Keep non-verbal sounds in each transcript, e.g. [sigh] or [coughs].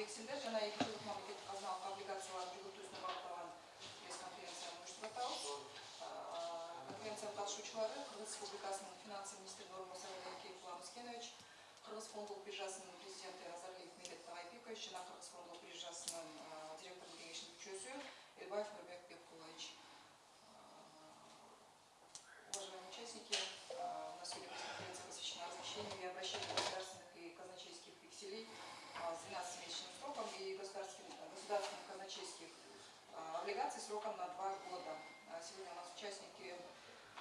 вексельдер жана эки жылдык мамлекеттик казыналык облигацияларды жүгүртүүсүнө багытталган пресс конференцияны уюштуруп конференция катышуучулары кыргыз республикасынын финансы министринин орун басары даникеев улан искенович кыргыз фондулук биржасынын президенти назарбиев медет тагайбекович жана кыргыз фондулук биржасынын директордук кеңешинин мүчөсү элбаев нурбек беккулович уважаемые участники у нас сегодня пресс-конференция посвящена размещению и обращению государственных и казначейских векселей а, с 12-месячным сроком и государственных, казначейских а, облигаций сроком на два года. А, Сегодня у нас участники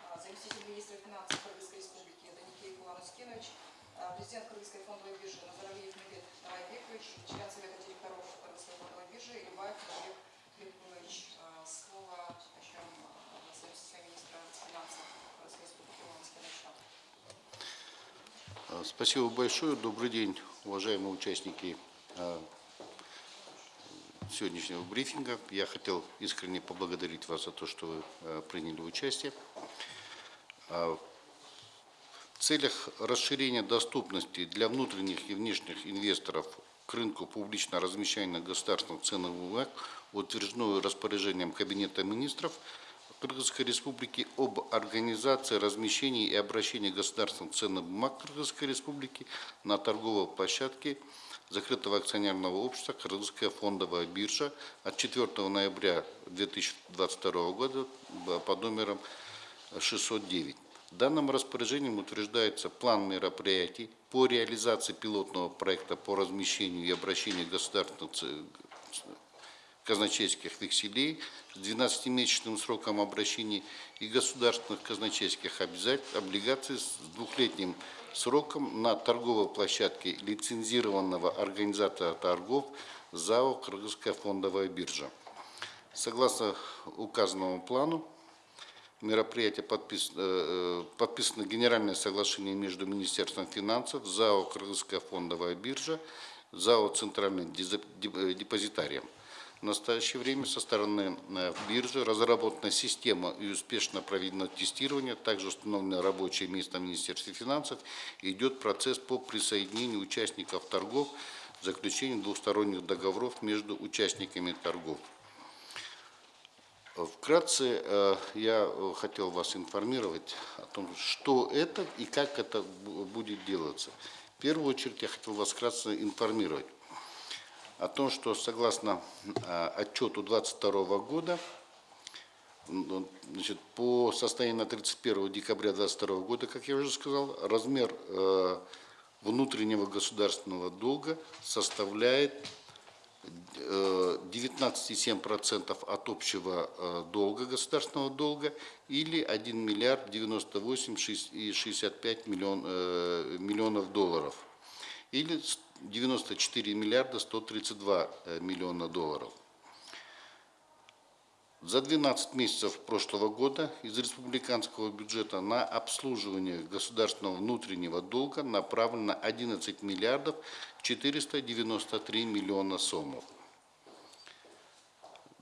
а, заместитель министра финансов Кыргызской республики Ускинович, а, президент Кыргызской фондовой биржи Назаралиев Медет Тарайбекович, член совета директоров Кыргызской фондовой биржи Нурбек Бекбулович. А, Слово начнем заместителя министра финансов Кыргызской республики Улан Ускиновича. А, Спасибо большое. Добрый день, уважаемые участники сегодняшнего брифинга. Я хотел искренне поблагодарить вас за то, что вы а, приняли участие. А, В целях расширения доступности для внутренних и внешних инвесторов к рынку публично размещения государственных ценных бумаг утверждено распоряжением Кабинета министров Кыргызской Республики об организации размещения и обращения государственных ценных бумаг Кыргызской Республики на торговой площадке закрытого акционерного общества Кыргызская фондовая биржа от 4 ноября 2022 года под номером 609. Данным распоряжением утверждается план мероприятий по реализации пилотного проекта по размещению и обращению государственных казначейских векселей с 12-месячным сроком обращения и государственных казначейских облигаций с двухлетним сроком на торговой площадке лицензированного организатора торгов ЗАО «Кыргызская фондовая биржа». Согласно указанному плану, мероприятие подписано, э, подписано Генеральное соглашение между Министерством финансов, ЗАО «Кыргызская фондовая биржа», ЗАО «Центральный диза- дип- э, депозитарием». В настоящее время со стороны э, биржи разработана система и успешно проведено тестирование, также установлено рабочее место в Министерстве финансов, идет процесс по присоединению участников торгов, заключению двусторонних договоров между участниками торгов. Вкратце э, я э, хотел вас информировать о том, что это и как это бу- будет делаться. В первую очередь я хотел вас вкратце информировать о том, что согласно э, отчету 2022 года, м, значит, по состоянию на 31 декабря 2022 года, как я уже сказал, размер э, внутреннего государственного долга составляет э, 19,7% от общего э, долга, государственного долга, или 1 миллиард 98 шесть- и 65 миллион, э, миллионов долларов, или с- 94 миллиарда 132 э, миллиона долларов. За 12 месяцев прошлого года из республиканского бюджета на обслуживание государственного внутреннего долга направлено 11 миллиардов 493 миллиона сомов.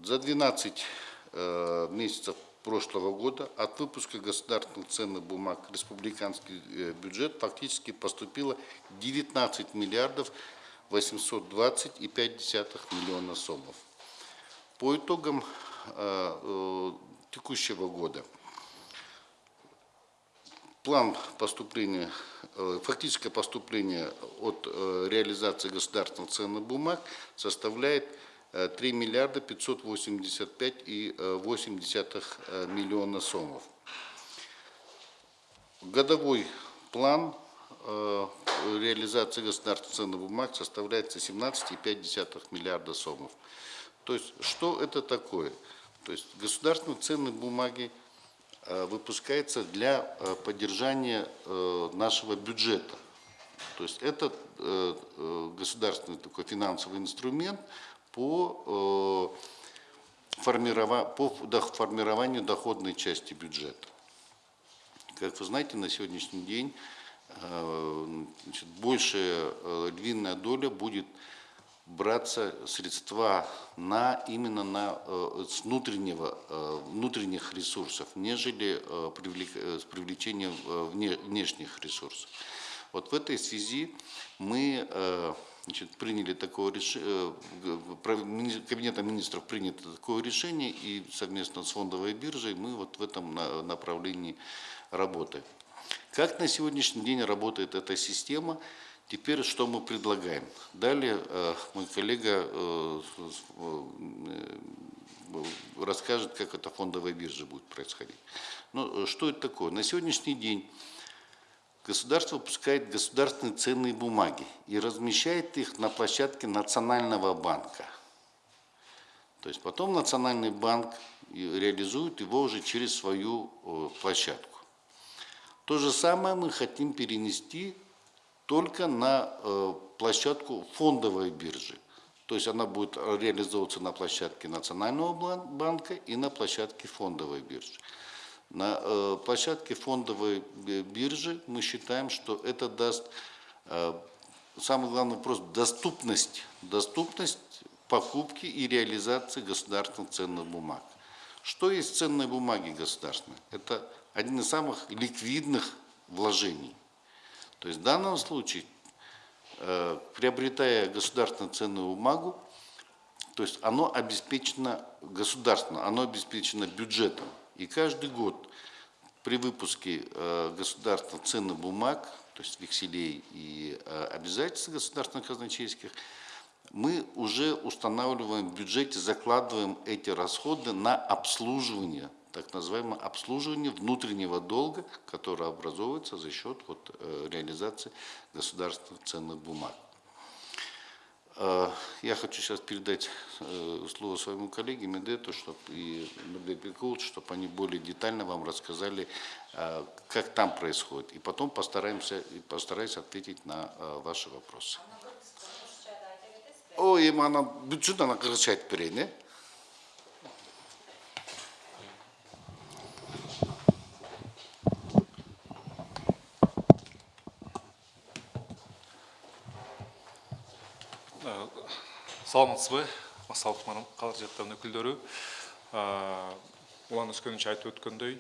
За 12 э, месяцев прошлого года от выпуска государственных ценных бумаг в республиканский э, бюджет фактически поступило 19 миллиардов 820,5 миллиона сомов. По итогам э, э, текущего года план поступления, фактическое поступление от реализации государственных ценных бумаг составляет 3 миллиарда 585 и 8 миллиона сомов. Годовой план э, реализации государственных ценных бумаг составляет 17,5 миллиарда сомов. То есть, что это такое? То есть, государственные ценные бумаги э, выпускаются для э, поддержания э, нашего бюджета. То есть, это э, э, государственный такой финансовый инструмент по, э, по формированию доходной части бюджета. Как вы знаете, на сегодняшний день э, большая э, львиная доля будет браться средства на, именно на, с внутреннего, внутренних ресурсов, нежели привлек- с привлечением вне- внешних ресурсов. Вот в этой связи мы значит, приняли такое решение, Кабинетом министров принято такое решение, и совместно с фондовой биржей мы вот в этом на- направлении работаем. Как на сегодняшний день работает эта система? Теперь что мы предлагаем? Далее э, мой коллега э, э, расскажет, как это фондовая биржа будет происходить. Ну, э, что это такое? На сегодняшний день государство выпускает государственные ценные бумаги и размещает их на площадке Национального банка. То есть потом Национальный банк реализует его уже через свою э, площадку. То же самое мы хотим перенести только на э, площадку фондовой биржи. То есть она будет реализовываться на площадке Национального банка и на площадке фондовой биржи. На э, площадке фондовой би- биржи мы считаем, что это даст э, самый главный вопрос – доступность, доступность покупки и реализации государственных ценных бумаг. Что есть ценные бумаги государственные? Это один из самых ликвидных вложений. То есть в данном случае, э, приобретая государственную ценную бумагу, то есть оно обеспечено государственно, оно обеспечено бюджетом. И каждый год при выпуске э, государственных ценных бумаг, то есть векселей и э, обязательств государственных казначейских, мы уже устанавливаем в бюджете, закладываем эти расходы на обслуживание, так называемое обслуживание внутреннего долга, которое образовывается за счет вот, э, реализации государственных ценных бумаг. Э, Я хочу сейчас передать э, слово своему коллеге Медету чтоб, и Медету чтобы они более детально вам рассказали, э, как там происходит. И потом постараемся, и постараюсь ответить на ваши вопросы. Ой, эми анан бүтүн ана кыргызча айтып берейин, саламатсызбы массалық қала жақтарының өкілдері. Улан өскенович айтып өткөндөй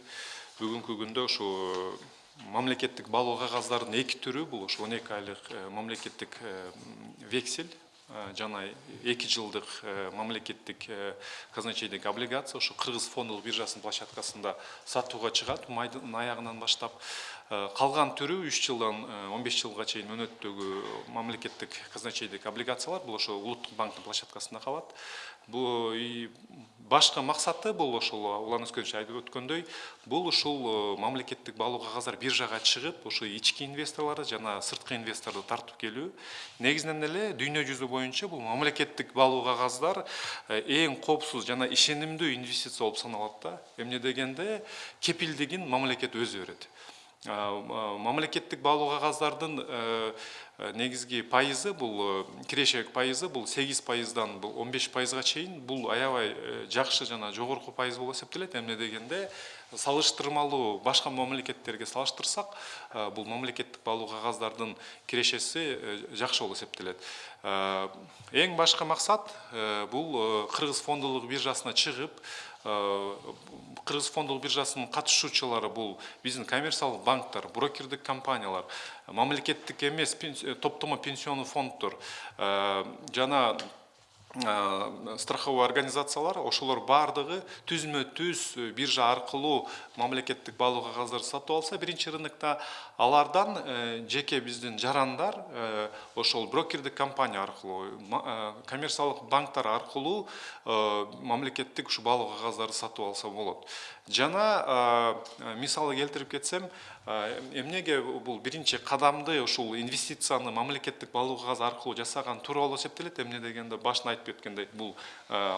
бүгүнкү күндө ошо мамлекеттик баалоо қағаздардың эки түрү бул ошо он эки айлык э, мамлекеттік э, вексель жана эки жылдык э, мамлекеттик э, казначейдик облигация ушу кыргыз фондулук биржасынын площадкасында сатууга чыгат майдын аягынан баштап. Э, калган түрү үч жылдан э, он беш жылга чейин мөөнөттөгү мамлекеттик казначейдик облигациялар бул ошо улуттук банктын площадкасында калат. Бул и башкы максаты бул ошол улан өскөнчү айтып өткөндөй бул ушул э, мамлекеттик баалуу кагаздар биржага чыгып ушу ички инвесторлорду жана сырткы инвесторду тартып келүү. Негизинен эле дүйнө жүзү боюнча бул мамлекеттик баалуу кагаздар э, эң коопсуз жана ишенимдүү инвестиция болуп саналат да. Эмне дегенде кепилдигин мамлекет өзү берет Э, э, мамлекеттик баалуу кагаздардын э, негизги пайызы бул киреше пайызы бул 8 пайыздан бул 15 пайызга чейин бул аябай жақсы жана жогорку пайыз болуп эсептелет эмне дегенде салыштырмалуу башка мамлекеттерге салыштырсак бұл мамлекеттик баалуу кагаздардын кирешеси жакшы болуп эсептелет Ең башкы мақсат, бұл қырғыз фондулук биржасына чыгып кыргыз фондулук биржасынын катышуучулары бул биздин коммерциялык банктар брокердик компаниялар пенс- э, топтомо пенсионный фонддор э, жана страховой организациялар ошолор баардыгы түзмө түз э, биржа аркылуу мамлекеттик баалоо кагаздарды сатып алса биринчи рынокто алардан э, жеке биздин жарандар э, ошол брокердик компания аркылуу коммерциялык банктар аркылуу мамлекеттик ушу баалоо кагаздарды сатып алса болот. Жана мисалы келтирип кетсем эмнеге бул биринчи кадамды ушул инвестицияны мамлекеттик баалоо кагаз аркылуу жасаган туура болуп эсептелет эмне дегенде башында айтып өткөндөй бул э,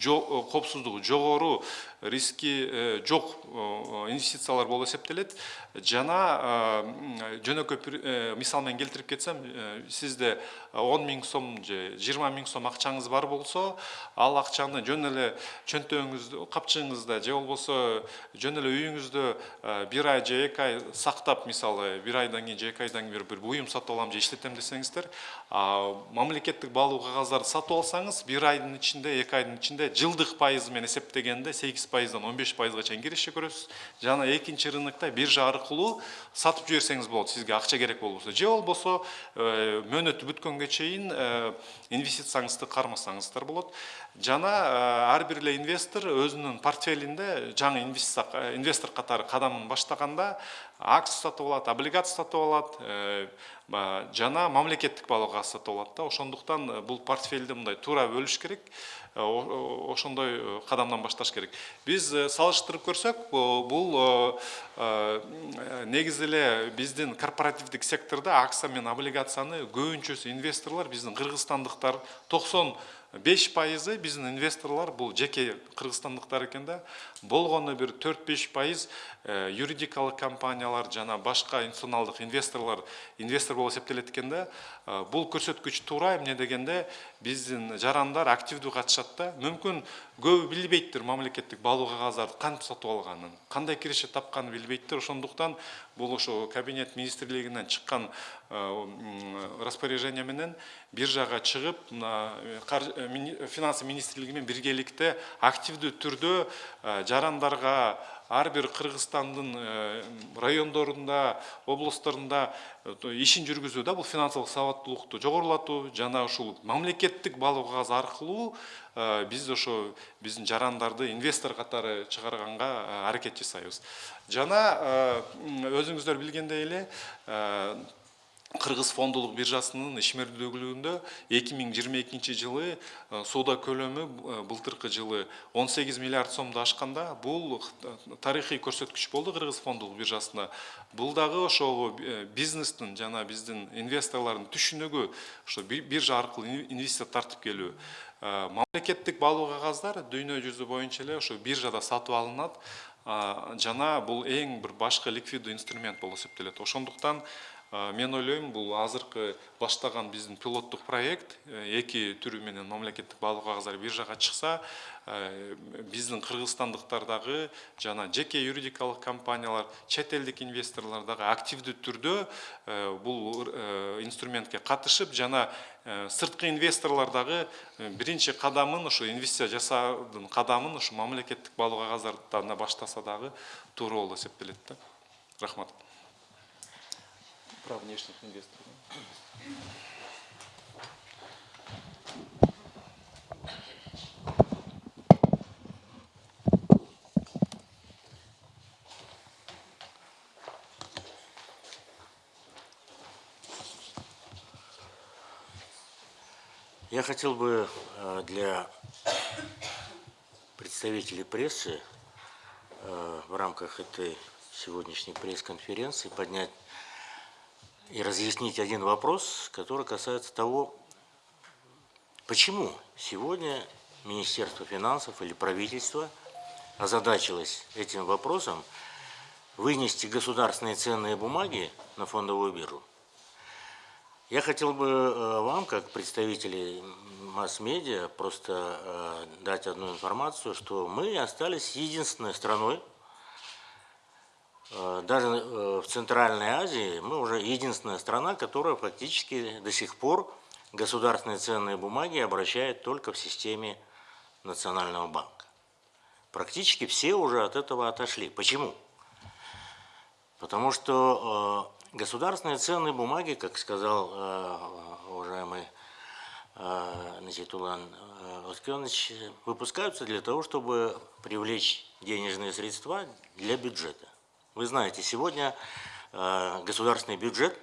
жо- э, коопсуздугу жогору риски э, жок э, инвестициялар болуп эсептелет жана жөнөкөй мисал менен келтирип кетсем сизде он миң сом же жыйырма миң сом акчаңыз бар болсо ал акчаны жөн эле чөнтөгүңүздө капчыгыңызда же болбосо жөн эле үйүңүздө бир ай же эки ай сактап мисалы бир айдан кийин же эки айдан кийин бир- буюм сатып алам же иштетем десеңиздер мамлекеттик баалоо кагаз кагаздарды сатып алсаңыз бир айдын ичинде эки айдын ичинде жылдык пайызы менен эсептегенде сегиз пайыздан он беш пайызга чейин киреше көрөсүз. Жана экинчи рынокто биржа аркылуу сатып жиберсеңиз болот сизге акча керек болбосо. Же болбосо э, мөөнөтү бүткөнгө чейин э, инвестицияңызды кармасаңыздар болот. Жана э, ар бир эле инвестор өзүнүн портфелинде жаңы инвестор катары кадамын баштаганда акция сатып алат облигация сатып алат жана мамлекеттик балык сатып алат да ошондуктан э, бул портфелди мындай туура бөлүш керек Э, ошондой э, кадамдан башташ керек. Биз салыштырып көрсөк бу- бул негизи эле биздин корпоративдик сектордо акция менен облигацияны көбүнчөсү инвесторлор биздин кыргызстандыктар токсон беш пайызы биздин инвесторлор бул жеке кыргызстандыктар экен да. Болгону бир төрт беш пайыз э, юридикалык компаниялар жана башка институционалдык инвесторлор инвестор болуп эсептелет экен да Э, бул көрсөткүч туура эмне дегенде биздин жарандар активдүү катышат да мүмкүн көбү билбейттир мамлекеттик баалуу кагаздарды кантип сатып алганын кандай киреше тапканын билбейттир ошондуктан бул ошо кабинет министрлигинен чыккан э, распоряжение менен биржага чыгып мына э, э, финансы министрлиги менен биргеликте активдүү түрдө жарандарга ар бир кыргызстандын э, райондорунда облустарында э, ишин жүргүзүү да бул финансылык сабаттуулукту жогорулатуу жана ушул мамлекеттик баалуу кагаз аркылуу э, биз ошо биздин жарандарды инвестор катары чыгарганга аракет жасайбыз. Жана өзүңүздөр билгендей эле кыргыз фондулук биржасынын ишмердүүлүгүндө эки миң жыйырма экинчи жылы э, соода көлөмү э, былтыркы жылы он сегиз миллиард сомду ашканда бул э, тарыхый көрсөткүч болду кыргыз фондулук биржасында бул дагы ошол э, бизнестин жана биздин инвесторлордун түшүнүгү ошо би- биржа аркылуу ин- инвестиция тартып келүү. Мамлекеттик баалуу кагаздар дүйнө жүзү боюнча эле ошо биржада сатып алынат а, жана бул эң бир башкы ликвиддүү инструмент болуп эсептелет. Ошондуктан мен ойлойм бул азыркы баштаган биздин пилоттук проект э, эки түрү менен мамлекеттик баалуу кагаздар биржага чыкса э, биздин кыргызстандыктар дагы жана жеке юридикалык компаниялар чет элдик инвесторлор дагы активдүү түрдө э, бул э, инструментке катышып жана э, сырткы инвесторлор дагы э, биринчи кадамын ошо инвестиция жасаудун кадамын ошо мамлекеттик баалуу кагаздардан баштаса дагы туура болуп эсептелет да. Рахмат. Про внешних инвесторов. Я хотел бы э, для представителей прессы э, в рамках этой сегодняшней пресс-конференции поднять и разъяснить один вопрос, который касается того, почему сегодня Министерство финансов или правительство озадачилось этим вопросом вынести государственные ценные бумаги на фондовую биржу. Я хотел бы э, вам, как представители масс-медиа, просто э, дать одну информацию, что мы остались единственной страной, даже э, в Центральной Азии, мы уже единственная страна, которая фактически до сих пор государственные ценные бумаги обращает только в системе Национального банка. Практически все уже от этого отошли. Почему? Потому что э, государственные ценные бумаги, как сказал э, уважаемый э, значит, Улан э, Оскенович, выпускаются для того, чтобы привлечь денежные средства для бюджета. Вы знаете, сегодня э, государственный бюджет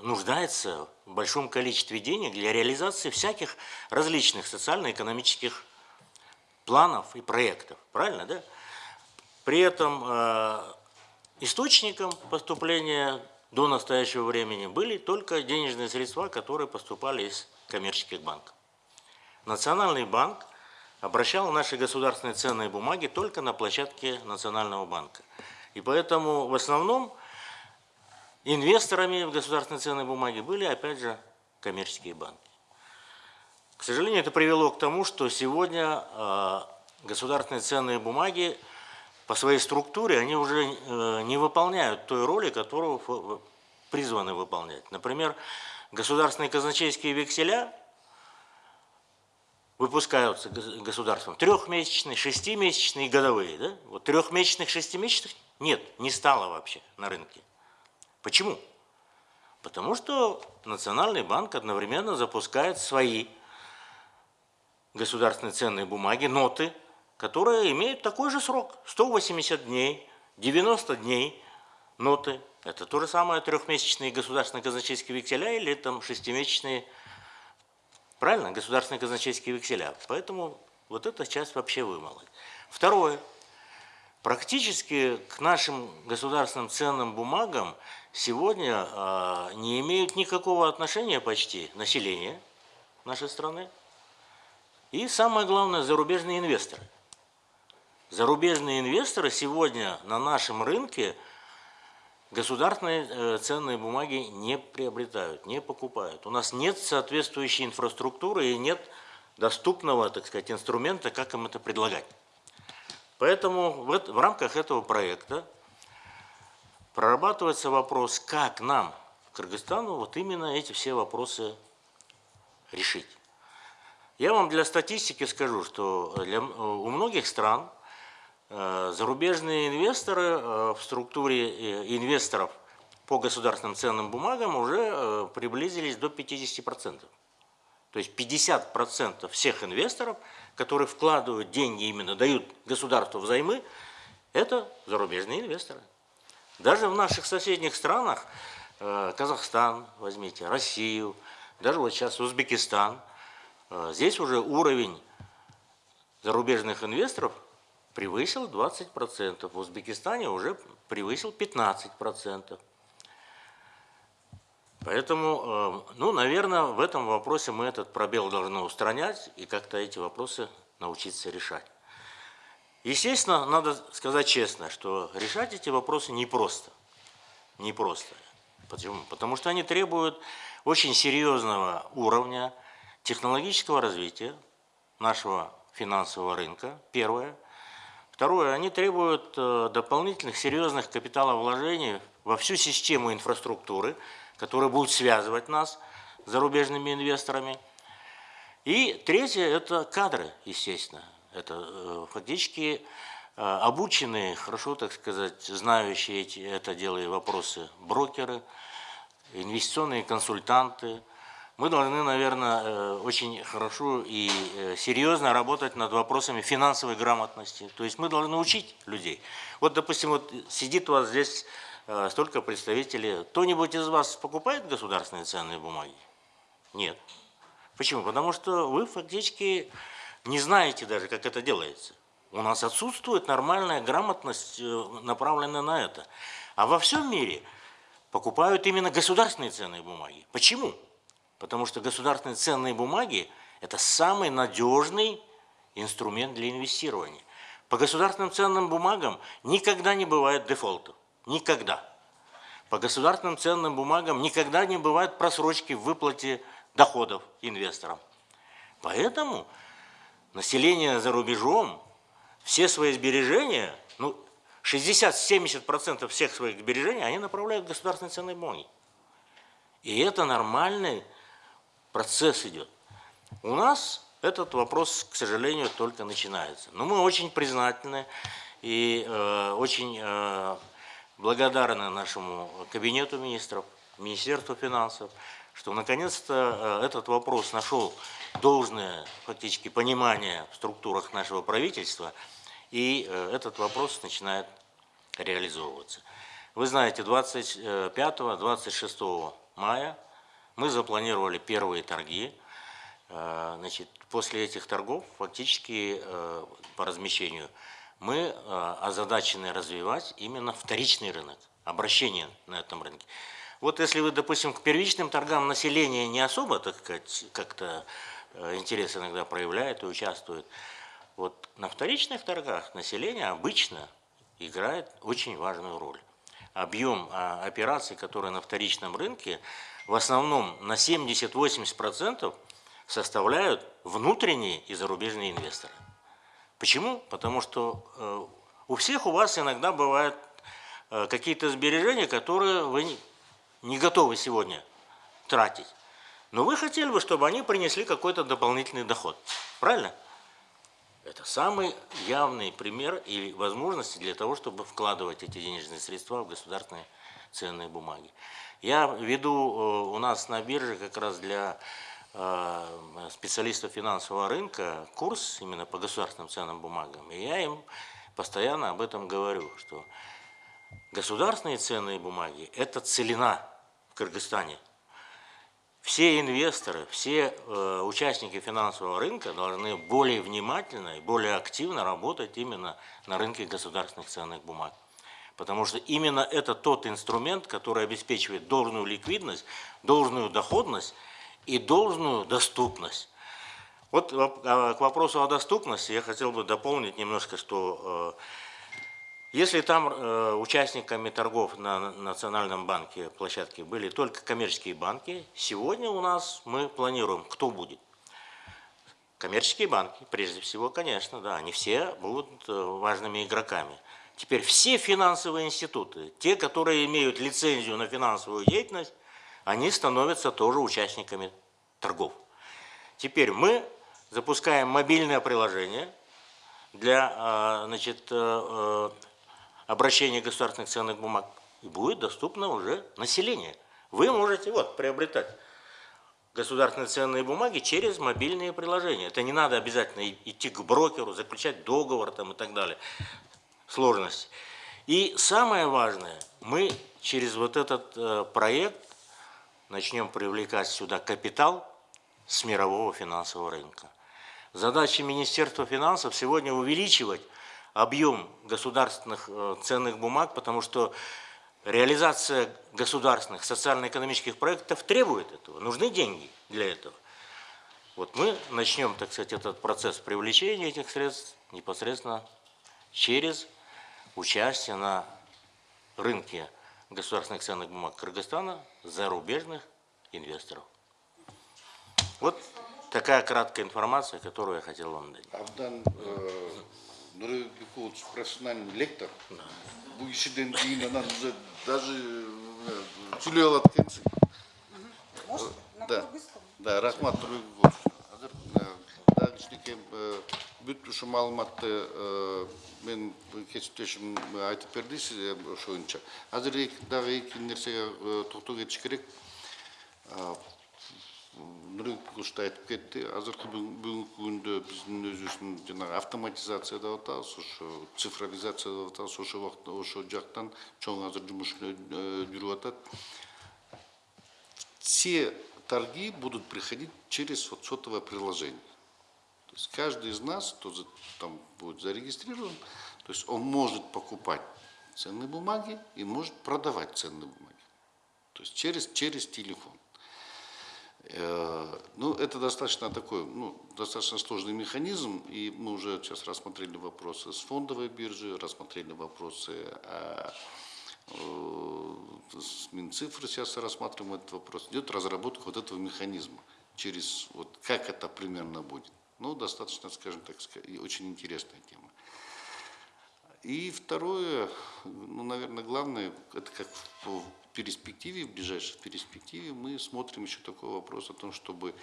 нуждается в большом количестве денег для реализации всяких различных социально-экономических планов и проектов. Правильно, да? При этом э, источником поступления до настоящего времени были только денежные средства, которые поступали из коммерческих банков. Национальный банк обращал наши государственные ценные бумаги только на площадке Национального банка. И поэтому в основном инвесторами в государственные ценные бумаги были, опять же, коммерческие банки. К сожалению, это привело к тому, что сегодня э, государственные ценные бумаги по своей структуре, они уже э, не выполняют той роли, которую призваны выполнять. Например, государственные казначейские векселя выпускаются гос- государством трехмесячные, шестимесячные и годовые. Да? Вот трехмесячных, шестимесячных нет, не стало вообще на рынке. Почему? Потому что Национальный банк одновременно запускает свои государственные ценные бумаги, ноты, которые имеют такой же срок. 180 дней, 90 дней ноты. Это то же самое трехмесячные государственные казначейские векселя или там шестимесячные, правильно, государственные казначейские векселя. Поэтому вот эта часть вообще вымыла. Второе. Практически к нашим государственным ценным бумагам сегодня а, не имеют никакого отношения почти население нашей страны. И самое главное, зарубежные инвесторы. Зарубежные инвесторы сегодня на нашем рынке государственные э, ценные бумаги не приобретают, не покупают. У нас нет соответствующей инфраструктуры и нет доступного, так сказать, инструмента, как им это предлагать. Поэтому в, рамках этого проекта прорабатывается вопрос, как нам, Кыргызстану, вот именно эти все вопросы решить. Я вам для статистики скажу, что для, у многих стран зарубежные инвесторы э, в структуре э, инвесторов по государственным ценным бумагам уже э, приблизились до 50%. То есть 50% всех инвесторов, которые вкладывают деньги, именно дают государству взаймы, это зарубежные инвесторы. Даже в наших соседних странах, э, Казахстан, возьмите, Россию, даже вот сейчас Узбекистан, э, здесь уже уровень зарубежных инвесторов превысил 20%, в Узбекистане уже превысил 15%. Поэтому, э, ну, наверное, в этом вопросе мы этот пробел должны устранять и как-то эти вопросы научиться решать. Естественно, надо сказать честно, что решать эти вопросы непросто. Непросто. Почему? Потому что они требуют очень серьезного уровня технологического развития нашего финансового рынка, первое. Второе, они требуют э, дополнительных серьезных капиталовложений во всю систему инфраструктуры, которая будет связывать нас с зарубежными инвесторами. И третье – это кадры, естественно. Это э, фактически э, обученные, хорошо, так сказать, знающие эти, это дело и вопросы брокеры, инвестиционные консультанты. Мы должны, наверное, э, очень хорошо и э, серьезно работать над вопросами финансовой грамотности. То есть мы должны учить людей. Вот, допустим, вот сидит у вас здесь э, столько представителей. Кто-нибудь из вас покупает государственные ценные бумаги? Нет. Почему? Потому что вы фактически не знаете даже, как это делается. У нас отсутствует нормальная грамотность, направленная на это. А во всем мире покупают именно государственные ценные бумаги. Почему? Потому что государственные ценные бумаги – это самый надежный инструмент для инвестирования. По государственным ценным бумагам никогда не бывает дефолтов. Никогда. По государственным ценным бумагам никогда не бывает просрочки в выплате доходов инвесторам. Поэтому население за рубежом все свои сбережения, ну, 60-70% всех своих сбережений они направляют в государственные ценные бумаги. И это нормальный процесс идет. У нас этот вопрос, к сожалению, только начинается. Но мы очень признательны и э, очень э, благодарны нашему кабинету министров, Министерству финансов, что наконец-то э, этот вопрос нашел должное фактически понимание в структурах нашего правительства, и э, этот вопрос начинает реализовываться. Вы знаете, 25-26 мая мы запланировали первые торги. Э, Значит, после этих торгов фактически э, по размещению мы э, озадачены развивать именно вторичный рынок, обращение на этом рынке. Вот если вы, допустим, к первичным торгам население не особо, так сказать, как-то интерес иногда проявляет и участвует, вот на вторичных торгах население обычно играет очень важную роль. Объем а, операций, которые на вторичном рынке, в основном на 70-80% составляют внутренние и зарубежные инвесторы. Почему? Потому что э, у всех у вас иногда бывают э, какие-то сбережения, которые вы не, готовы сегодня тратить. Но вы хотели бы, чтобы они принесли какой-то дополнительный доход. Правильно? Это самый явный пример и возможности для того, чтобы вкладывать эти денежные средства в государственные ценные бумаги. Я веду э, у нас на бирже как раз для э, специалистов финансового рынка курс именно по государственным ценным бумагам. И я им постоянно об этом говорю, что государственные ценные бумаги – это целина в Кыргызстане. Все инвесторы, все э, участники финансового рынка должны более внимательно и более активно работать именно на рынке государственных ценных бумаг. Потому что именно это тот инструмент, который обеспечивает должную ликвидность, должную доходность и должную доступность. Вот а, к вопросу о доступности я хотел бы дополнить немножко, что э, если там э, участниками торгов на на Национальном банке площадке были только коммерческие банки, сегодня у нас мы планируем, кто будет. Коммерческие банки, прежде всего, конечно, да, они все будут э, важными игроками. Теперь все финансовые институты, те, которые имеют лицензию на финансовую деятельность, они становятся тоже участниками торгов. Теперь мы запускаем мобильное приложение для а, значит, э, э, обращения государственных ценных бумаг. И будет доступно уже населению. Вы можете вот, приобретать государственные ценные бумаги через мобильные приложения. Это не надо обязательно идти к брокеру, заключать договор там, и так далее. Сложности. И самое важное, мы через вот этот э, проект начнем привлекать сюда капитал с мирового финансового рынка. Задача Министерства финансов сегодня увеличивать объем государственных э, ценных бумаг, потому что реализация государственных социально-экономических проектов требует этого. Нужны деньги для этого. Вот мы начнем, так сказать, этот процесс привлечения этих средств непосредственно через участие на рынке государственных ценных бумаг Кыргызстана зарубежных инвесторов. Вот такая краткая информация, которую я хотел вам дать. Абдан э, Нурбек Бекович профессиональный лектор. Бұл кишиден кейін анан уже даже э, экенсиң. Может, на Да. рахмат Нурбек Бекович. Азыр э, дагы кичинекей бүт ушу маалыматты мен кесиптешим айтып берди сизге ошо боюнча. Азыр дагы эки нерсеге токтоо кетиш керек. Нурбек Бекович да айтып кетти. Азыркы бүгүн- бүгүнкү күндө биздин өзүбүздүн жанагы автоматизация деп атабыз, ошо цифровизация деп атабыз, ошо убакта ошо жактан чоң азыр жумуш жүрүп атат. все торги будут приходить через вот сотовое приложение. Есть каждый из нас, кто там будет зарегистрирован, то есть он может покупать ценные бумаги и может продавать ценные бумаги. То есть через, через телефон. Э, Ну, это достаточно такой, ну, достаточно сложный механизм, и мы уже сейчас рассмотрели вопросы с фондовой биржи, рассмотрели вопросы о Э, с Минцифры сейчас рассматриваем этот вопрос. Идет разработка вот этого механизма. Через вот как это примерно будет. Ну, достаточно, скажем так, очень интересная тема. И второе, ну, наверное, главное, это как в перспективе, в ближайшей перспективе мы смотрим еще такой вопрос о том, чтобы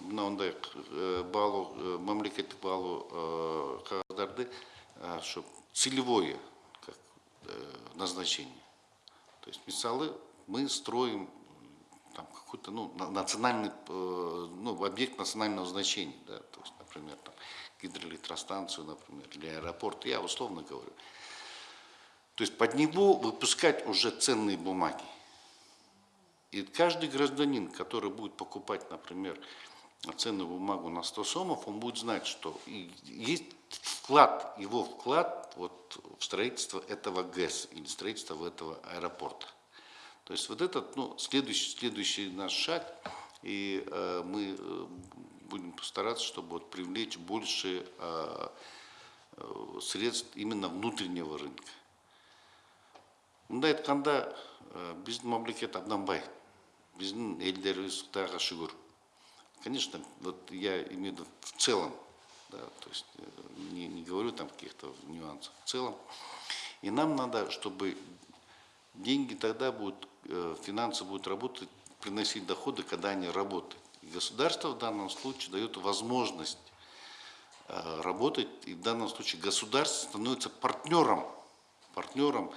мынандай э, баалоо э, мамлекеттик э, кагаздарды чтобы целевое как э, назначение то есть мисалы мы строим там какой-то ну, на- национальный э, ну, объект национального значения, да, то есть, например, там, гидроэлектростанцию, например, или аэропорт, я условно говорю. То есть под него выпускать уже ценные бумаги. И каждый гражданин, который будет покупать, например, ценную бумагу на 100 сомов, он будет знать, что есть вклад, его вклад вот в строительство этого ГЭС или строительство этого аэропорта. То есть вот этот, ну, следующий, следующий наш шаг, и э, мы э, будем постараться, чтобы вот привлечь больше э, э, средств именно внутреннего рынка. мындай айтканда э, биздин мамлекет абдан бай биздин элдерибиз кудайга шүгүр конечно вот я имею в виду в целом да, то есть не, не говорю там каких-то нюансов в целом и нам надо чтобы деньги тогда будут э, финансы будут работать приносить доходы, когда они работают. И государство в данном случае дает возможность э, работать, и в данном случае государство становится партнером, партнером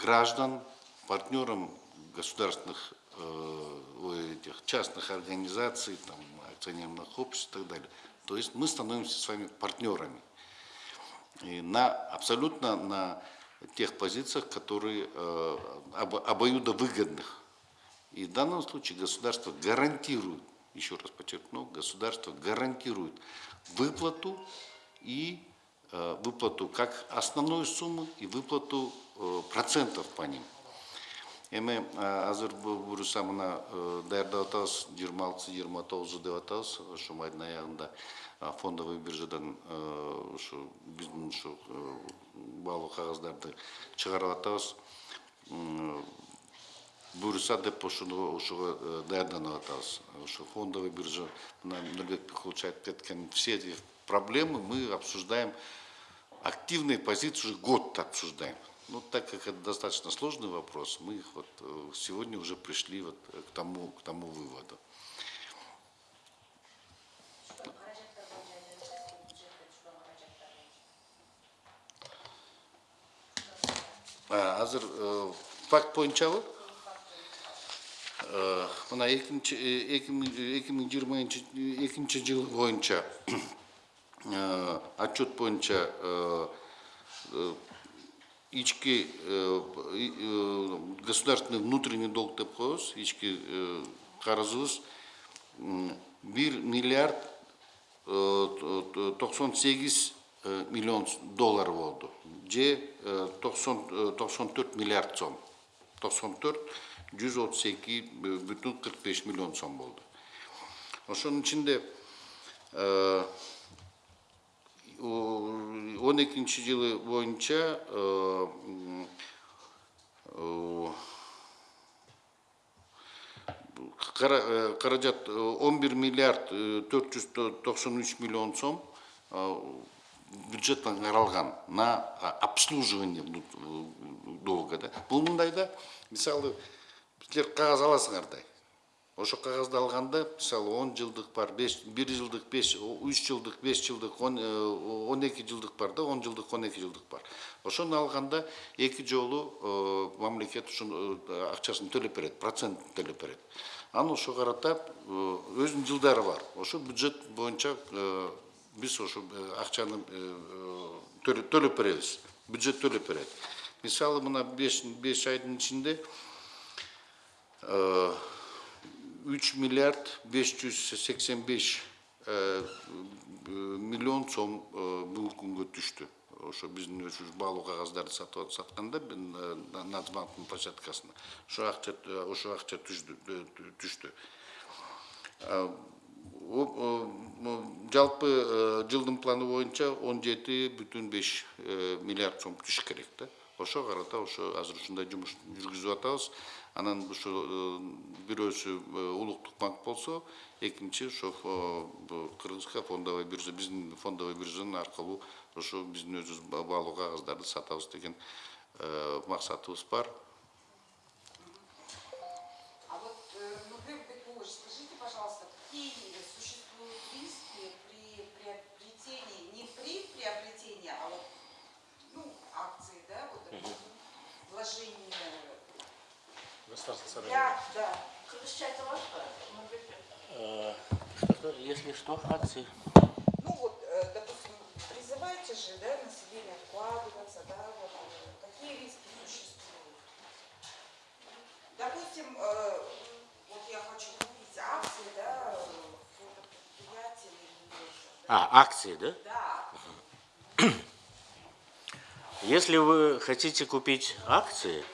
граждан, партнером государственных э, этих частных организаций, там, акционерных обществ и так далее. То есть мы становимся с вами партнерами. И на, абсолютно на тех позициях, которые э, обо- обоюдовыгодных. И в данном случае государство гарантирует, еще раз подчеркну, государство гарантирует выплату и э, выплату как основной суммы и выплату э, процентов по ним. Эми азыр буюрса мына даярдап атабыз жыйырма алтысы жыйырма фондовый биржадан э, ушу биздин ушу э, баалуу кагаздарды чыгарып атабыз буюрса деп ошону ошого э, даярданып атабыз ошо фондовый биржа мына нурбек бекулович айтып кеткен все эти проблемы мы обсуждаем активные позиции уже год обсуждаем. Ну, так как это достаточно сложный вопрос, мы вот сегодня уже пришли вот к тому, к тому выводу. Азыр э, факт боюнчабы Э, мына э, эки миң жыйырманчы экинчи жыл боюнча отчет боюнча ички государственный внутренний долг деп коебуз ички карызыбыз бир миллиард токсон сегиз э, миллион доллар болду же токсон токсон төрт миллиард сом. Токсон төрт жүз отуз эки бүтүн кырк беш миллион сом болду ошонун ичинде э, он экинчи жылы э, э, э, каражат он бир миллиард төрт жүз токсон үч миллион сом э, бюджеттен каралган на а, обслуживание э, долга да? Бул мындай да? Мисалы силер кагаз аласыңар да ошо кагазды алганда мисалы он жылдык бар беш бир жылдык беш үч жылдык беш жылдык он он эки жылдык бар да? Он жылдык он эки жылдык бар. Ошону алганда эки жолу э, мамлекет ушуну э, акчасын төлөп берет процент төлөп берет. Анан ошо карата э, өзүнүн жылдары бар. Ошо бюджет боюнча э, биз ошо акчаны төлөп беребиз бюджет төлөп берет мисалы мына беш беш айдын ичинде 3 миллиард 585 э, миллион сом бүгүнкү күнгө түштү ошо биздин өзүбүз баалуу кагаздарды сатып сатканда нацбанктын площадкасына ошо акча ошо о- жалпы э, жылдын планы боюнча он жети бүтүн беш э, миллиард сом түшүш керек да. Ошо карата ошо азыр ушундай жумуш жүргүзүп атабыз. Анан ушу э, бирөөсү улуттук банк болсо экинчи ошо кыргызска фондовый биржа биздин фондовый биржанын аркылуу ошо биздин өзүбүз ба- баалуу кагаздарды сатабыз деген максатыбыз бар да, кыргызча айта аласыз ба нурбек Э, Если что, акции. ну вот, э, допустим, призываете же, да, население вкладываться, да, вот, э, какие риски существуют? Допустим, э, вот я хочу купить акции, да, да, А, акции, да? да, [clears throat] Если вы хотите купить акции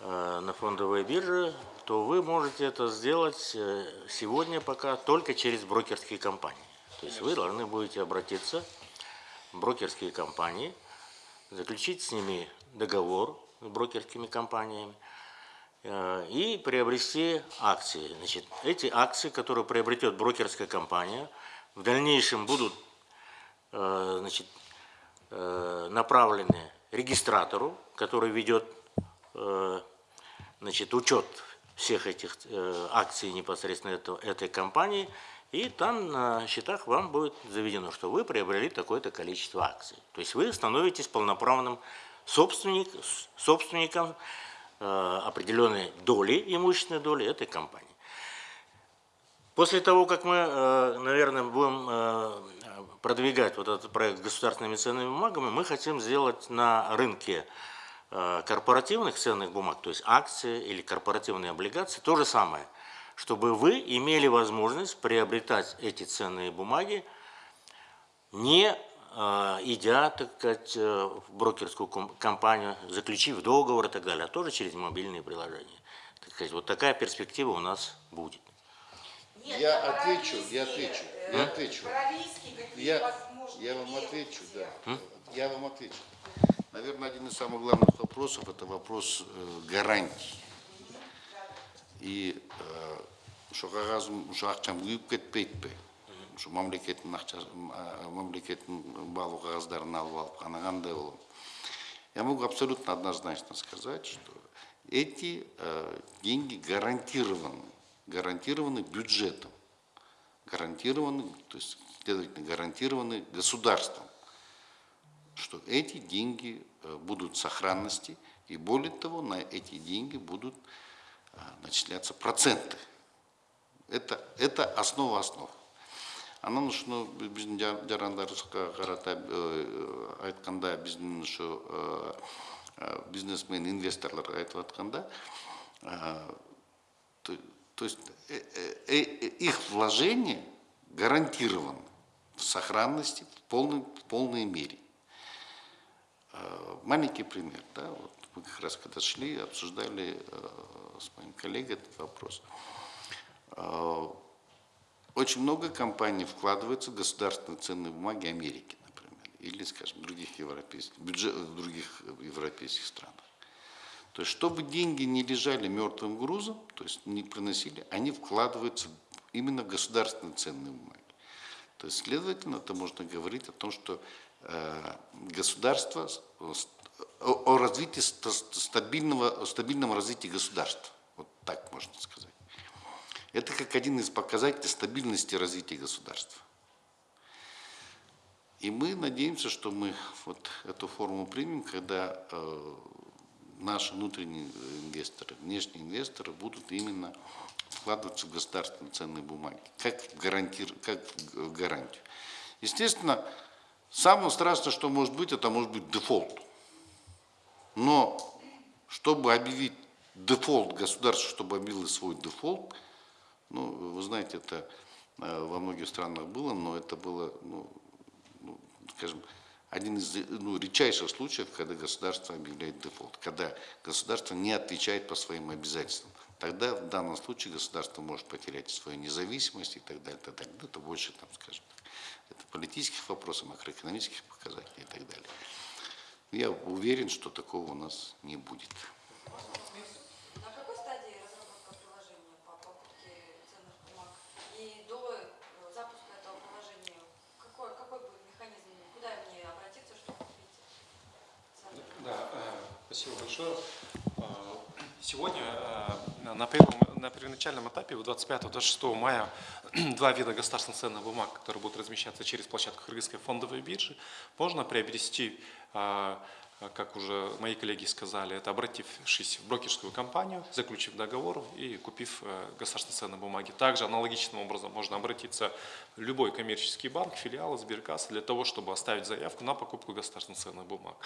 на фондовой бирже, то вы можете это сделать э, сегодня пока только через брокерские компании. То есть вы должны будете обратиться в брокерские компании, заключить с ними договор с брокерскими компаниями э, и приобрести акции. Значит, эти акции, которые приобретет брокерская компания, в дальнейшем будут э, значит, э, направлены регистратору, который ведет э, значит, учет всех этих э, акций непосредственно этого, этой компании, и там на счетах вам будет заведено, что вы приобрели такое-то количество акций. То есть вы становитесь полноправным собственник, собственником э, определенной доли, имущественной доли этой компании. После того, как мы, э, наверное, будем э, продвигать вот этот проект государственными ценными бумагами, мы хотим сделать на рынке э, корпоративных ценных бумаг, то есть акции или корпоративные облигации, то же самое, чтобы вы имели возможность приобретать эти ценные бумаги, не идя, так сказать, в брокерскую ком- компанию, заключив договор и так далее, а тоже через мобильные приложения. Так сказать, вот такая перспектива у нас будет. Нет, Я отвечу, я отвечу, э, я отвечу. Я, я вам отвечу, да. Я вам отвечу. Наверное, один из самых главных вопросов – это вопрос э, гарантий. И э, кагазым ошо акчам күйүп кетпейт ошо мамлекеттин акчасы мамлекеттин баалуу кагаздарын алып алып ана кандай я могу абсолютно однозначно сказать что эти э, деньги гарантированы гарантированы бюджетом гарантированы то есть следовательно гарантированы государством что эти деньги э, будут в сохранности, и более того, на эти деньги будут э, начисляться проценты. Это, это основа основ. Анан ушуну биздин жа- жарандарыбызга э, айтканда э, бизнесмен инвесторлорго айтып атканда то, есть их вложение гарантировано в сохранности в полной, в полной мере. Э, Маленький пример, да, вот мы как раз когда шли, обсуждали э, с моим коллегой этот вопрос. Э, Очень много компаний вкладывается в государственные ценные бумаги Америки, например, или, скажем, других европейских, бюджет, других европейских странах. То есть, чтобы деньги не лежали мертвым грузом, то есть не приносили, они вкладываются именно в государственные ценные бумаги. То есть, следовательно, это можно говорить о том, что э, с- о, развитии ста- стабильного, о стабильном развитии государства. Вот так можно сказать. Это как один из показателей стабильности развития государства. И мы надеемся, что мы вот эту форму примем, когда э, наши внутренние инвесторы, внешние инвесторы будут именно вкладываться в государственные ценные бумаги, как в, гарантир, как в гарантию. Естественно, самое страшное, что может быть, это может быть дефолт. Но чтобы объявить дефолт государства, чтобы объявило свой дефолт, ну, вы знаете, это э, во многих странах было, но это было, ну, ну, скажем, один из ну, редчайших случаев, когда государство объявляет дефолт, когда государство не отвечает по своим обязательствам. Тогда в данном случае государство может потерять свою независимость и так далее, так далее. Это больше, там, скажем, это политических вопросов, макроэкономических показателей и так далее. Я уверен, что такого у нас не будет. На какой стадии разработка приложения по покупке ценных бумаг? И до э, запуска этого приложения какой, какой будет механизм? Куда мне обратиться, чтобы купить? Да, э, спасибо большое. Сегодня э, на, первом, на первоначальном этапе, в 25-26 мая, [clears throat] два вида государственных ценных бумаг, которые будут размещаться через площадку Кыргызской фондовой биржи, можно приобрести, э, как уже мои коллеги сказали, это обратившись в брокерскую компанию, заключив договор и купив э, государственные ценные бумаги. Также аналогичным образом можно обратиться в любой коммерческий банк, филиал Сберкассы для того, чтобы оставить заявку на покупку государственных ценных бумаг.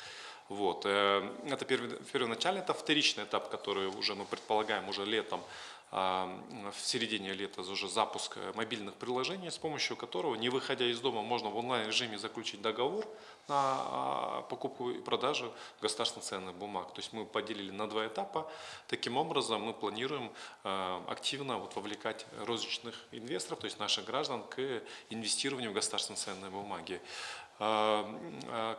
Вот. э, Это первоначальный этап, вторичный этап, который уже мы предполагаем уже летом, а, в середине лета уже запуск мобильных приложений, с помощью которого, не выходя из дома, можно в онлайн-режиме заключить договор на а, покупку и продажу государственных ценных бумаг. То есть мы поделили на два этапа. Таким образом, мы планируем э, активно вот вовлекать розничных инвесторов, то есть наших граждан, к инвестированию в государственные ценные бумаги.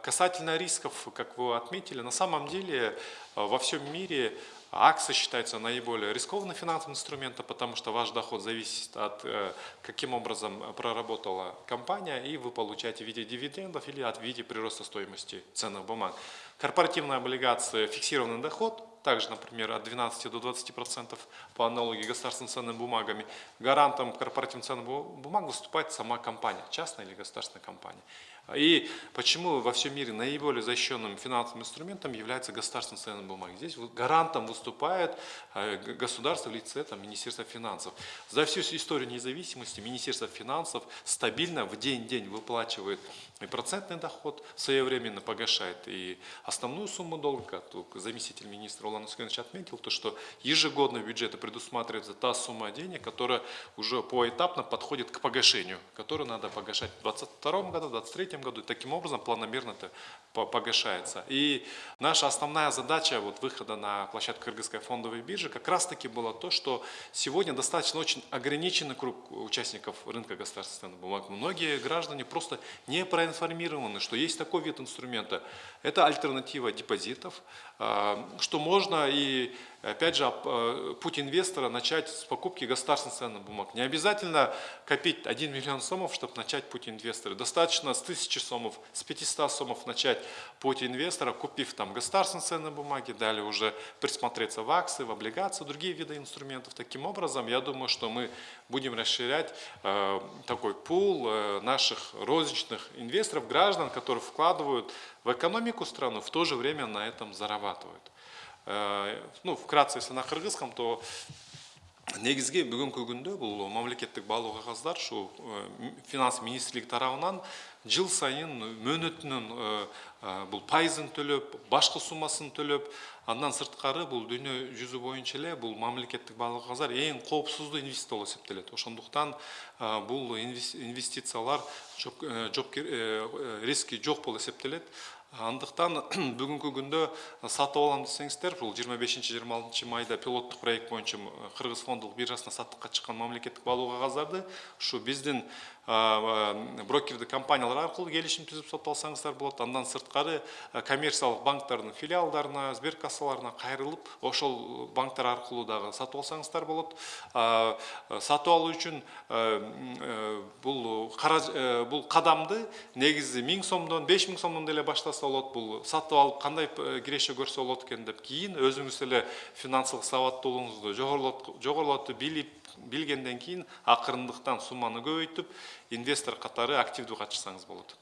Касательно рисков, как вы отметили, на самом деле во всем мире акции считаются наиболее рискованным финансовым инструментом, потому что ваш доход зависит от э, каким образом проработала компания, и вы получаете в виде дивидендов или от в виде прироста стоимости ценных бумаг. Корпоративные облигации – фиксированный доход, также, например, от 12 до 20 процентов по аналогии с государственными ценными бумагами. Гарантом корпоративных ценных бу- бумаг выступает сама компания, частная или государственная компания. И почему во всем мире наиболее защищенным финансовым инструментом является государственные ценные бумаги? Здесь гарантом выступает э, государство в лице там, Министерства финансов. За всю историю независимости Министерство финансов стабильно в день-день выплачивает и процентный доход, своевременно погашает и основную сумму долга, тут заместитель министра Улан Ускенович отметил, то, что ежегодно в бюджете предусматривается та сумма денег, которая уже поэтапно подходит к погашению, которую надо погашать в 2022 году, в 2023 году. И таким образом планомерно это по- погашается. И наша основная задача вот, выхода на площадку Кыргызской фондовой биржи как раз-таки было то, что сегодня достаточно очень ограниченный круг участников рынка государственных бумаг. Многие граждане просто не проинформированы, что есть такой вид инструмента. Это альтернатива депозитов, что можно и Опять же, э, путь инвестора начать с покупки государственных ценных бумаг. Не обязательно копить 1 миллион сомов, чтобы начать путь инвестора. Достаточно с 1000 сомов, с 500 сомов начать путь инвестора, купив там государственные ценные бумаги, далее уже присмотреться в акции, в облигации, другие виды инструментов. Таким образом, я думаю, что мы будем расширять э, такой пул э, наших розничных инвесторов, граждан, которые вкладывают в экономику страны, в то же время на этом зарабатывают. Э, ну вкратце если на кыргызском то негизги бүгүнкү күндө бул мамлекеттик баалуу кагаздар ушу финанс министрлиги тарабынан жыл сайын мөөнөтүнүн бул пайызын төлөп башкы суммасын төлөп андан сырткары бул дүйнө жүзү боюнча эле бул мамлекеттик баалуу кагаздар эң инвестиция болуп эсептелет ошондуктан бул инвес- инвестициялар риски жок болуп эсептелет андықтан [clears throat] бүгінгі күнді сатып алам десеңіздер бұл 25-26 майда пилоттық проект бойынша қырғыз фондық биржасына саттыққа шыққан мемлекеттік балуға қазарды. Шу біздің брокердик компаниялар аркылуу келишим түзүп сатып алсаңыздар болот андан сырткары э, коммерциялык банктардын филиалдарына сберкассаларына кайрылып ошол банктар аркылуу дагы сатып алсаңыздар болот сатып алуу үчүн бул бул кадамды негизи миң сомдон беш миң сомдон деле баштаса болот бул сатып алып кандай киреше көрсө болот экен деп кийин өзүңүз эле финансылык сабаттуулугуңузду жогорулат- жогорулатып билип билгенден кейін ақырындықтан сумманы көбейтіп инвестор қатары активді қатыссаңыз болады.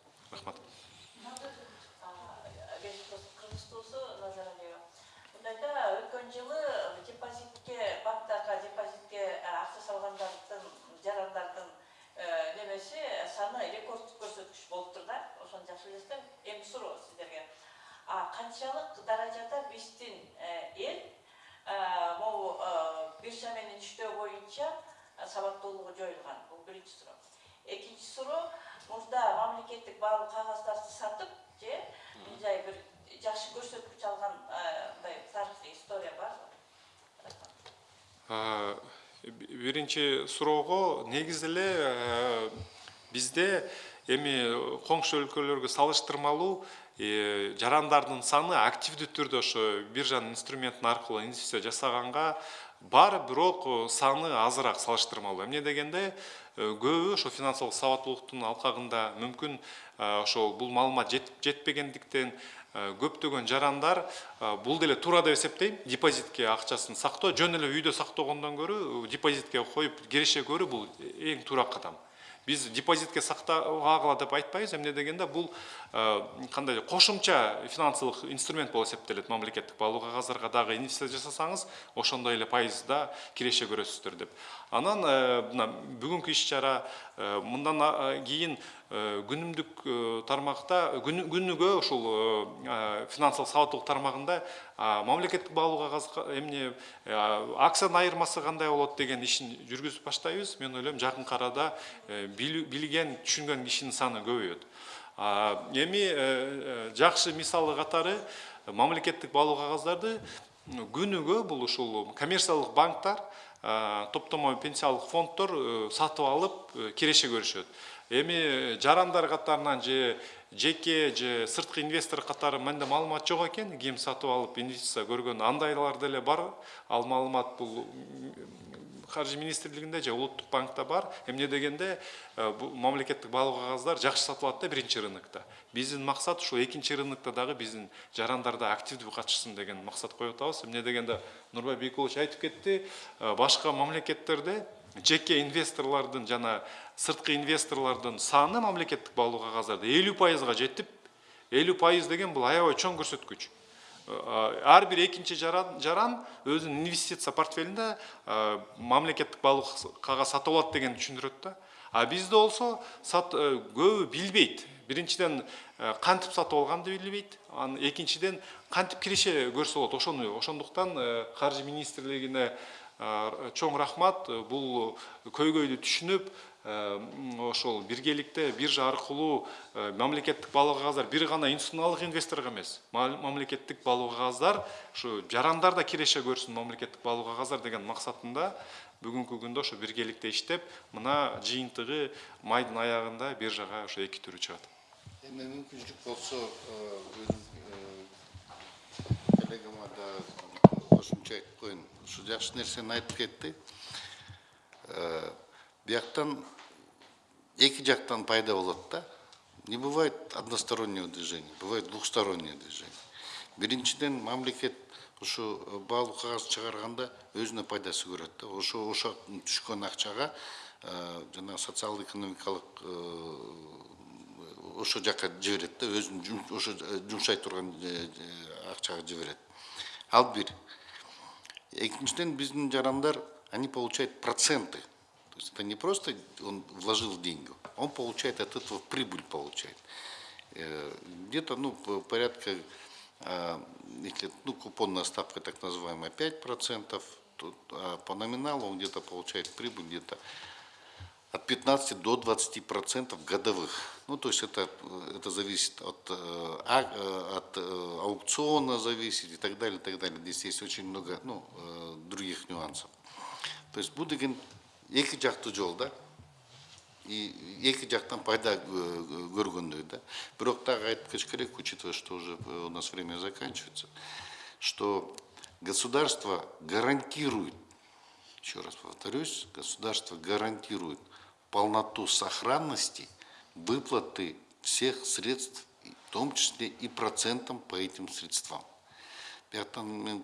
Да өткен жылы депозитке банктарға депозитке ақша салғандардың жарандардың немесе саны рекордтық көрсеткіш болып тұр да осыны жақсы білесіздер эми сұрау сіздерге а қаншалық дәрежеде біздің могу биржа менен иштөө боюнча сабаттуулугу жоюлган. Бул биринчи суроо. Экинчи суроо мурда мамлекеттик баалуу кагаздарды сатып же мындай бир жакшы көрсөткүч алган мындай тарыхый история барбы Э, биринчи суроого негизи эле э, бизде эми коңшу өлкөлөргө салыштырмалуу э, жарандардын саны активдүү түрдө ошо биржанын инструментин аркылуу инвестиция жасаганга бар бирок э, саны азыраак салыштырмалуу. Эмне дегенде э, көбү ошо финансылык сабаттуулуктун алкагында мүмкүн э, ошол бул маалымат жет- жетпегендиктен э, көптөгөн жарандар э, бул деле туура деп эсептейм депозитке акчасын сактоо жөн эле үйдө сактогондон көрө депозитке коюп киреше көрүү бул эң туура кадам биз депозитке сактабагыла деп айтпайбыз эмне дегенде бул э, кандай кошумча финансылык инструмент болуп эсептелет мамлекеттик баалуу кагаздарга дагы инвестиция жасасаңыз ошондой эле пайызда киреше көрөсүздөр деп. Анан э, мына бүгүнкү иш чара э, мындан кийин күнүмдүк э, тармакта күнү- күнүгө ушул э, э, финансылык сабаттуулук тармагында а, мамлекеттик баалуу кагаз эмне э, акциянын айырмасы кандай болот деген ишин жүргүзүп баштайбыз мен ойлойм жакын арада э, билген түшүнгөн кишинин саны көбөйөт А, эми э, э, жакшы мисалы катары э, мамлекеттик баалуу кагаздарды күнүгө бул ушул коммерциялык банктар а, топтомо пенсиялык фонддор э, сатып алып э, киреше көрүшөт эми жарандар катарынан же жеке же сырткы инвестор катары менде маалымат жок экен? Ким сатып алып инвестиция көргөн андайлар деле бар? Ал маалымат бул каржы министрлигинде же улуттук банкта бар. Эмне дегенде э, бул мамлекеттик баалуу кагаздар жакшы сатылат да биринчи рынокто биздин максат ушул экинчи рынокто дагы биздин жарандар да активдүү катышсын деген максат коюп атабыз. Эмне дегенде нурбай бейкулович айтып кетти э, башка мамлекеттерде жеке инвесторлордун жана сырткы инвесторлордун саны мамлекеттик баалуу кагаздарды элүү пайызга жетип элүү пайыз деген бул аябай чоң көрсөткүч бир экинчи жаран, өзүнүн инвестиция портфелинде э, мамлекеттик баалуу кагаз сатып алат дегенди түшүндүрөт да а бизде болсо көбү билбейт биринчиден кантип сатып алганды билбейт анан экинчиден кантип киреше көрсө болот ошону ошондуктан каржы министрлигине чоң рахмат бул көйгөйдү түшүнүп ошол биргеликте биржа аркылуу мамлекеттик баалуу кагаздар бир гана институционалдык инвесторго эмес мамлекеттик баалуу кагаздар ушу жарандар да киреше көрсүн мамлекеттик баалуу кагаздар деген максатында бүгүнкү күндө ошо биргеликте иштеп мына жыйынтыгы майдын аягында биржага ошо эки түрү чыгат. Эми мүмкүнчүлүк болсо коллегама да кошумча айтып коеюн ушу жакшы нерсени айтып кетти бияктан эки жактан пайда болот да. Не бывает одностороннего движения бывает двухстороннее движение. Биринчиден мамлекет ушу баалуу кагаз чыгарганда өзүнө пайдасы көрөт да. Ошо ошо түшкөн акчага жана социал экономикалык ошо жака жиберет да өзүнүн ошо жумшай турган акчага жиберет ал бир. Экинчиден биздин жарандар они получают проценты. То есть это не просто он вложил деньги, он получает от этого прибыль получает. Э, где-то, ну, порядка, э, если, ну, купонная ставка так называемая 5%, то, а по номиналу он где-то получает прибыль где-то от 15 до 20 процентов годовых. Ну, то есть это, это зависит от, э, а, от аукциона зависит и так далее, и так далее. Здесь есть очень много ну, других нюансов. То есть Будыгин эки жакты жолда. И эки жактан пайда көргөндөй да бирок дагы айтып кетиш учитывая что уже у нас время заканчивается что государство гарантирует еще раз повторюсь государство гарантирует полноту сохранности выплаты всех средств в том числе и процентом по этим средствам. Бияктан мен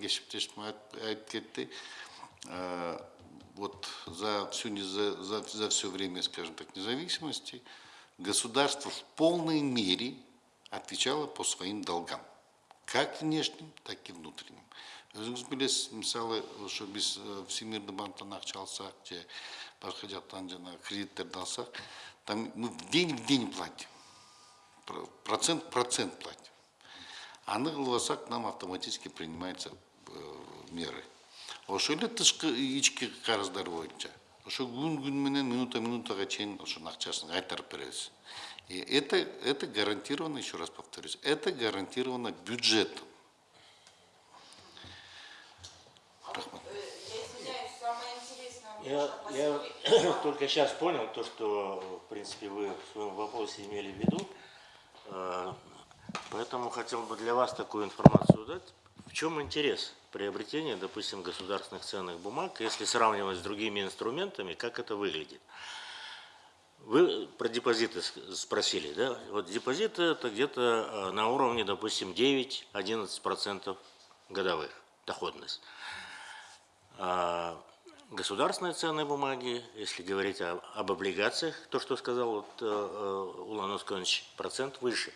кесиптешим айтып кетти вот за всю за, за, за все время, скажем так, независимости государство в полной мере отвечало по своим долгам, как внешним, так и внутренним. өзіңіз білесіз мысалы ошо биз всемирный банктан акча алсак же башка жактан жанагы кредиттерди алсак там мы день в день платим процент процент платим аны кылып алсак нам автоматически принимаются меры ошол эле тышкы ички карыздар боюнча ошо күн күн менен минута минутага чейин ошонун акчасын кайтарып беребиз и это это гарантировано еще раз повторюсь это гарантировано бюджетом. Рахмат Я, я [coughs] только сейчас понял то, что, в принципе, вы в своем вопросе имели в виду. Э, поэтому хотел бы для вас такую информацию дать. В чем интерес приобретения, допустим, государственных ценных бумаг, если сравнивать с другими инструментами, как это выглядит? Вы про депозиты спросили, да? Вот депозиты это где-то э, на уровне, допустим, 9-11% годовых доходность. А государственные ценные бумаги, если говорить об облигациях, то, что сказал вот, э, э, Улан Ускович, процент выше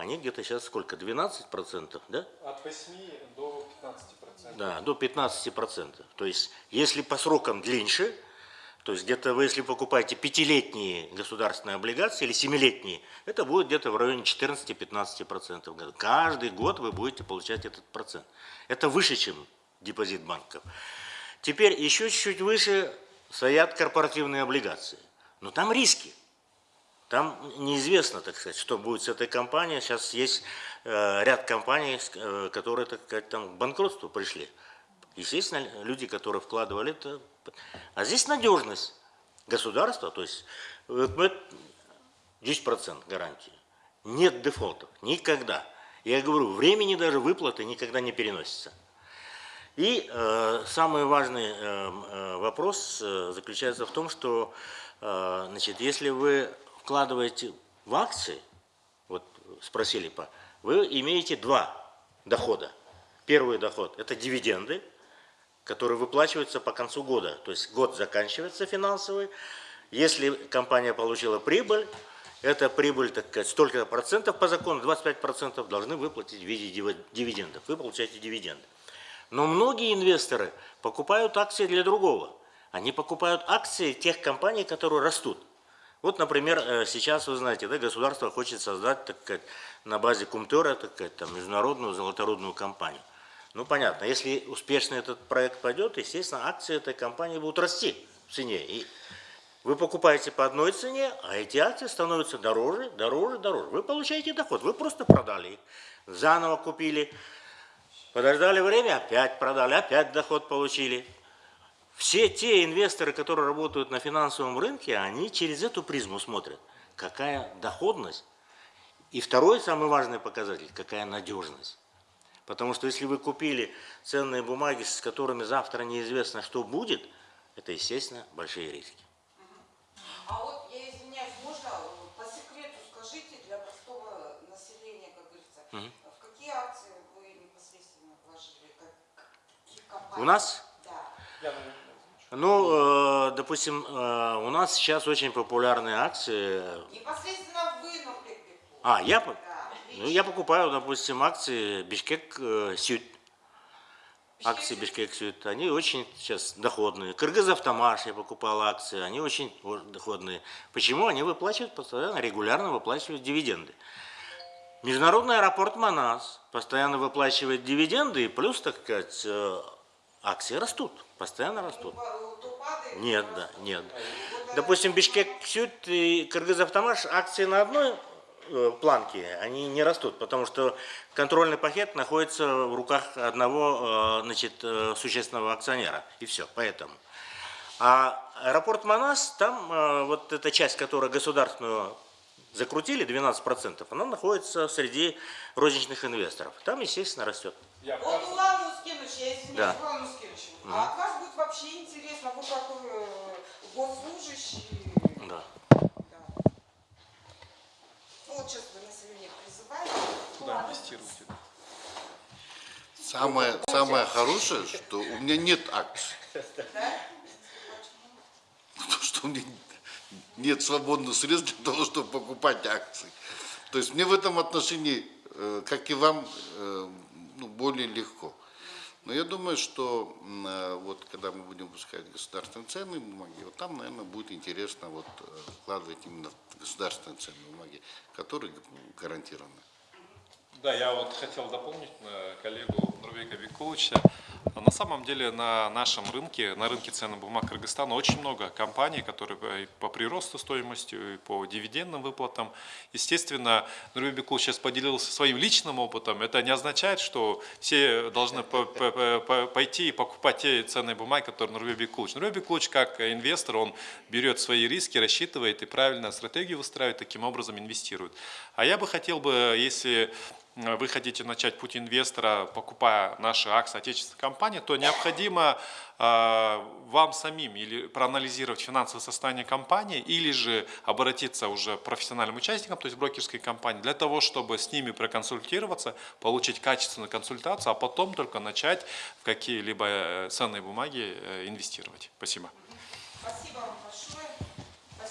они где-то сейчас сколько, 12%, да? От 8 до 15%. Да, до 15%. То есть, если по срокам длиннее, то есть где-то вы, если покупаете пятилетние государственные облигации или семилетние, это будет где-то в районе 14-15%. Каждый год вы будете получать этот процент. Это выше, чем депозит банков. Теперь еще чуть-чуть выше стоят корпоративные облигации. Но там риски. Там неизвестно, так сказать, что будет с этой компанией. Сейчас есть э, ряд компаний, э, которые, так сказать, там к банкротству пришли. Естественно, люди, которые вкладывали это... А здесь надежность государства, то есть 10% гарантии. Нет дефолтов, никогда. Я говорю, времени даже выплаты никогда не переносится. И э, самый важный э, э вопрос э, заключается в том, что э, значит, если вы вкладываете в акции, спросили, по, вы имеете два дохода. Первый доход – это дивиденды, которые выплачиваются по концу года. То есть год заканчивается финансовый. Если компания получила прибыль, эта прибыль, так сказать, столько процентов по закону, 25 процентов должны выплатить в виде диви- дивидендов. Вы получаете дивиденды. Но многие инвесторы покупают акции для другого. Они покупают акции тех компаний, которые растут. Вот, например, э, сейчас, вы знаете, да, государство хочет создать, так сказать, на базе Кумтера, так сказать, там, международную золоторудную компанию. Ну, понятно, если успешно этот проект пойдет, естественно, акции этой компании будут расти в цене. И вы покупаете по одной цене, а эти акции становятся дороже, дороже, дороже. Вы получаете доход, вы просто продали их, заново купили, подождали время, опять продали, опять доход получили. Все те инвесторы, которые работают на финансовом рынке, они через эту призму смотрят, какая доходность. И второй самый важный показатель, какая надежность. Потому что если вы купили ценные бумаги, с которыми завтра неизвестно, что будет, это, естественно, большие риски. А вот, я извиняюсь, можно э, по секрету скажите для простого населения, как говорится, в какие акции вы непосредственно вложили? Как, какие компании? У нас, Да. Ну, э, допустим, э, у нас сейчас очень популярные акции. Непосредственно вы, Бекулович. А, я, Да. ну, я покупаю, допустим, акции Бишкек э, Сюд. Акции Бишкек Сюд, они очень сейчас доходные. Кыргыз Автомаш я покупал акции, они очень доходные. Почему? Они выплачивают постоянно, регулярно выплачивают дивиденды. Международный аэропорт Манас постоянно выплачивает дивиденды, и плюс, так сказать, акции растут, постоянно растут. Нет, да, нет. Допустим, Бишкек Сюд и Кыргыз Автомаш акции на одной э, планке, они не растут, потому что контрольный пакет находится в руках одного э, значит, э, существенного акционера, и все, поэтому. А аэропорт Манас, там вот эта часть, которая государственную закрутили, 12%, она находится среди розничных инвесторов. Там, естественно, растет. Вот Ускинович, я извиняюсь, Да. Улан Ускинович, а от вас будет вообще интересно, вы как э, госслужащий. Да. Да. Ну, вот сейчас вы население призываете. Куда инвестировать? Самое, самое хорошее, что у меня нет акций. Да? Потому что у меня нет свободных средств для того, чтобы покупать акции. То есть мне в этом отношении, э, как и вам, э, ну, более легко. Но я думаю, что э, вот когда мы будем выпускать государственные ценные бумаги, вот там, наверное, будет интересно вот э, вкладывать именно государственные ценные бумаги, которые гарантированы. Да, я вот хотел дополнить э, коллегу Нурбека Викуловича. На самом деле на нашем рынке, на рынке ценных бумаг Кыргызстана очень много компаний, которые по- приросту стоимости, по дивидендным выплатам. Естественно, Нурбек Бекулович сейчас поделился своим личным опытом. Это не означает, что все должны по- по- по- по- пойти и покупать те ценные бумаги, которые Нурбек Бекулович. Нурбек Бекулович, как инвестор, он берет свои риски, рассчитывает и правильно стратегию выстраивает, таким образом инвестирует. А я бы хотел бы, если вы хотите начать путь инвестора, покупая наши акции отечественной компании, то необходимо э, вам самим или проанализировать финансовое состояние компании, или же обратиться уже к профессиональным участникам, то есть брокерской компании, для того, чтобы с ними проконсультироваться, получить качественную консультацию, а потом только начать в какие-либо э, ценные бумаги э, инвестировать. Спасибо. Спасибо